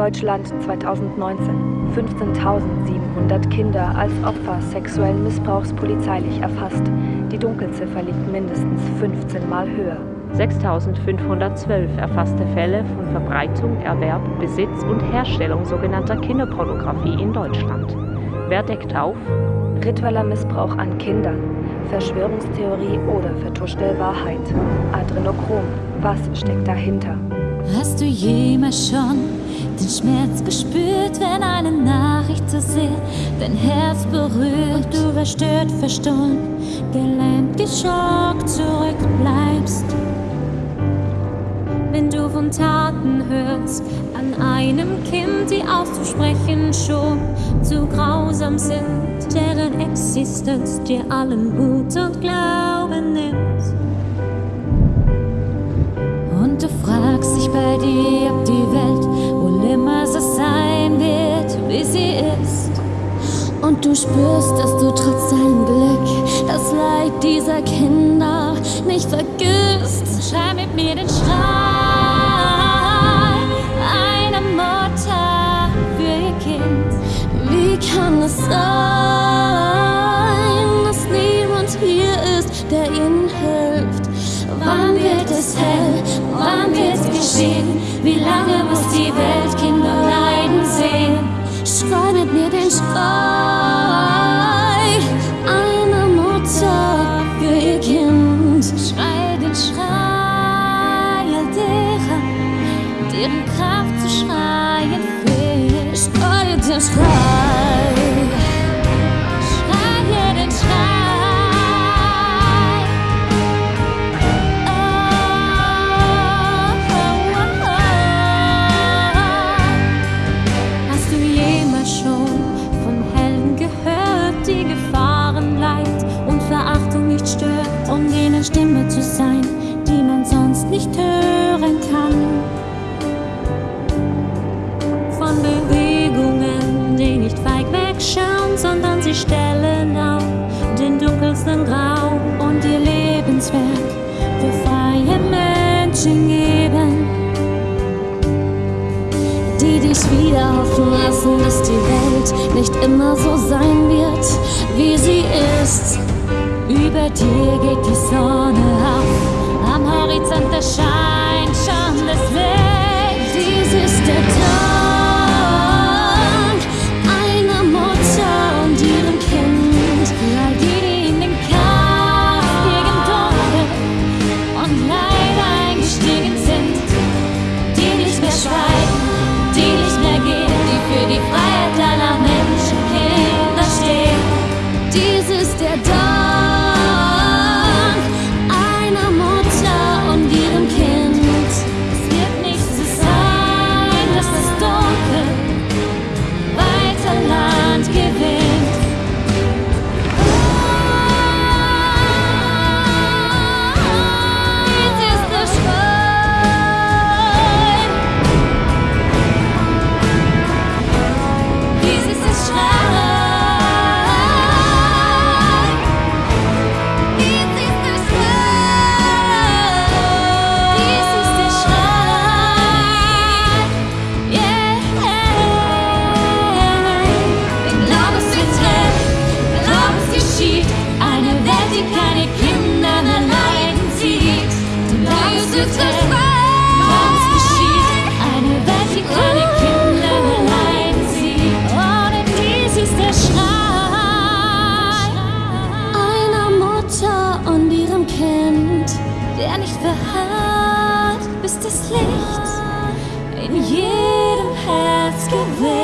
Deutschland 2019. 15.700 Kinder als Opfer sexuellen Missbrauchs polizeilich erfasst. Die Dunkelziffer liegt mindestens 15 Mal höher. 6.512 erfasste Fälle von Verbreitung, Erwerb, Besitz und Herstellung sogenannter Kinderpornografie in Deutschland. Wer deckt auf? Ritueller Missbrauch an Kindern, Verschwörungstheorie oder vertuschte Wahrheit. Adrenochrom, was steckt dahinter? Hast du jemals schon den Schmerz gespürt, wenn eine Nachricht so sehr dein Herz berührt? Und du verstört, verstohlen, gelähmt, geschockt zurückbleibst. Wenn du von Taten hörst an einem Kind, die auszusprechen schon zu grausam sind, deren Existenz dir allen Mut und Glauben nimmt. Fragst dich bei dir, ob die Welt wohl immer so sein wird, wie sie ist. Und du spürst, dass du trotz deinem Glück das Leid dieser Kinder nicht vergisst. Schrei mit mir den Schrei Lange muss die Welt Kinder leiden sehen? Schrei mir den Schrei sie stellen auf den dunkelsten Raum und ihr Lebenswerk für freie Menschen geben die dich wieder hoffen lassen, dass die Welt nicht immer so sein wird, wie sie ist. Über dir geht die Sonne auf, am Horizont erscheint der nicht verharrt, bis das Licht in jedem Herz gewinnt.